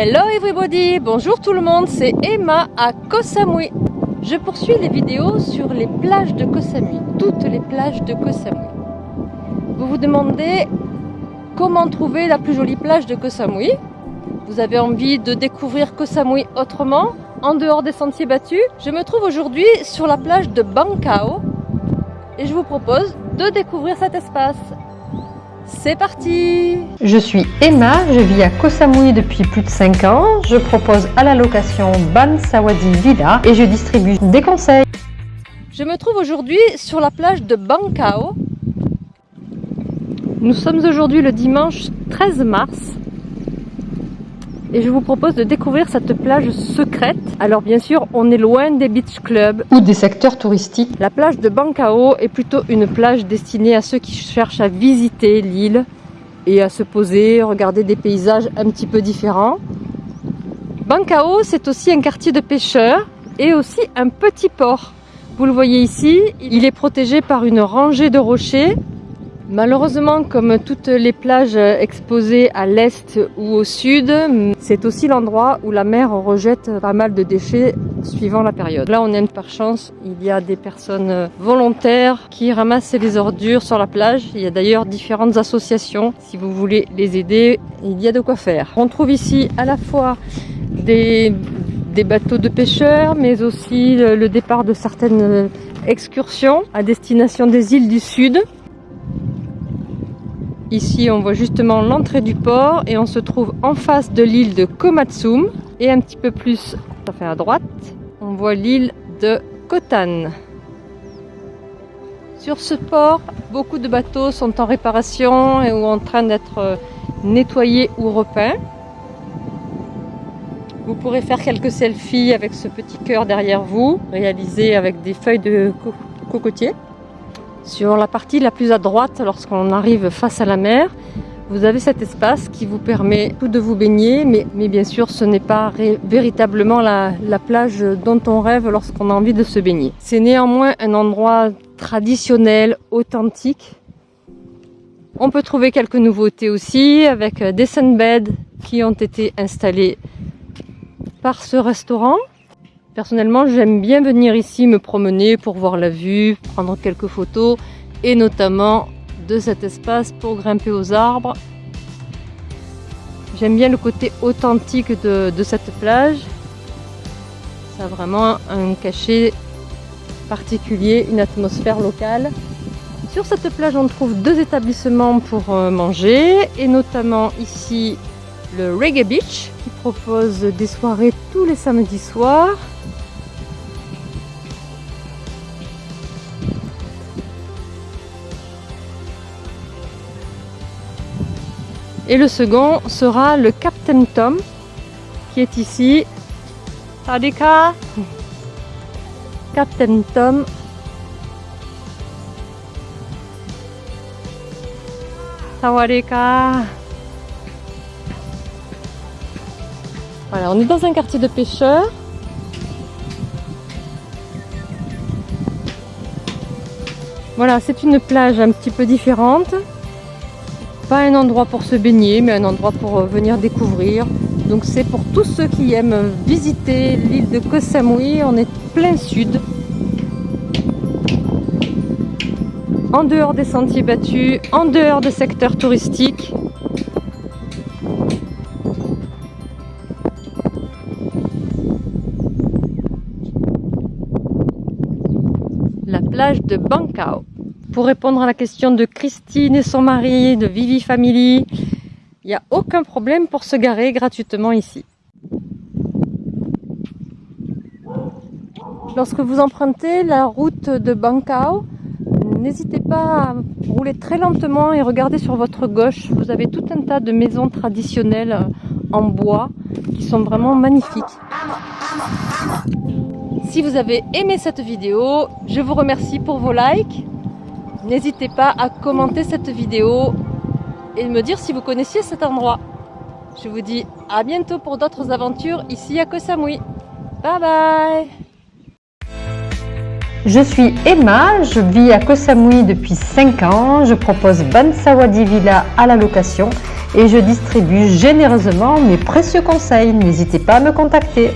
Hello everybody, bonjour tout le monde, c'est Emma à Koh Samui. Je poursuis les vidéos sur les plages de Koh Samui, toutes les plages de Koh Samui. Vous vous demandez comment trouver la plus jolie plage de Koh Samui Vous avez envie de découvrir Koh Samui autrement, en dehors des sentiers battus Je me trouve aujourd'hui sur la plage de Bangkao et je vous propose de découvrir cet espace. C'est parti Je suis Emma, je vis à Koh Samui depuis plus de 5 ans. Je propose à la location Ban Sawadi Villa et je distribue des conseils. Je me trouve aujourd'hui sur la plage de Bangkao. Nous sommes aujourd'hui le dimanche 13 mars et je vous propose de découvrir cette plage secrète. Alors bien sûr, on est loin des beach clubs ou des secteurs touristiques. La plage de Bangkao est plutôt une plage destinée à ceux qui cherchent à visiter l'île et à se poser, regarder des paysages un petit peu différents. Bangkao, c'est aussi un quartier de pêcheurs et aussi un petit port. Vous le voyez ici, il est protégé par une rangée de rochers Malheureusement, comme toutes les plages exposées à l'est ou au sud, c'est aussi l'endroit où la mer rejette pas mal de déchets suivant la période. Là, on est par chance, il y a des personnes volontaires qui ramassent les ordures sur la plage. Il y a d'ailleurs différentes associations. Si vous voulez les aider, il y a de quoi faire. On trouve ici à la fois des, des bateaux de pêcheurs, mais aussi le départ de certaines excursions à destination des îles du sud. Ici, on voit justement l'entrée du port et on se trouve en face de l'île de Komatsum. Et un petit peu plus, ça fait à droite, on voit l'île de Kotan. Sur ce port, beaucoup de bateaux sont en réparation et ou en train d'être nettoyés ou repeints. Vous pourrez faire quelques selfies avec ce petit cœur derrière vous, réalisé avec des feuilles de cocotier. Sur la partie la plus à droite, lorsqu'on arrive face à la mer, vous avez cet espace qui vous permet tout de vous baigner, mais, bien sûr ce n'est pas véritablement la, plage dont on rêve lorsqu'on a envie de se baigner. C'est néanmoins un endroit traditionnel, authentique. On peut trouver quelques nouveautés aussi avec des sunbeds qui ont été installés par ce restaurant. Personnellement, j'aime bien venir ici me promener pour voir la vue, prendre quelques photos et notamment de cet espace pour grimper aux arbres. J'aime bien le côté authentique de, cette plage. Ça a vraiment un cachet particulier, une atmosphère locale. Sur cette plage, on trouve deux établissements pour euh, manger et notamment ici le Reggae Beach propose des soirées tous les samedis soirs Et le second sera le Captain Tom qui est ici. Sadika Captain Tom. Sawadika On est dans un quartier de pêcheurs. Voilà, c'est une plage un petit peu différente. Pas un endroit pour se baigner, mais un endroit pour euh, venir découvrir. Donc c'est pour tous ceux qui aiment visiter l'île de Koh Samui. On est plein sud. En dehors des sentiers battus, en dehors des secteurs touristiques. De Bangkao pour répondre à la question de Christine et son mari, de Vivi Family. Il n'y a aucun problème pour se garer gratuitement ici. Lorsque vous empruntez la route de Bangkao, n'hésitez pas à rouler très lentement et regarder sur votre gauche. Vous avez tout un tas de maisons traditionnelles en bois qui sont vraiment magnifiques. Si vous avez aimé cette vidéo, je vous remercie pour vos likes. N'hésitez pas à commenter cette vidéo et me dire si vous connaissiez cet endroit. Je vous dis à bientôt pour d'autres aventures ici à Koh Samui. Bye bye Je suis Emma, je vis à Koh Samui depuis 5 ans. Je propose Bansawadi Villa à la location et je distribue généreusement mes précieux conseils. N'hésitez pas à me contacter.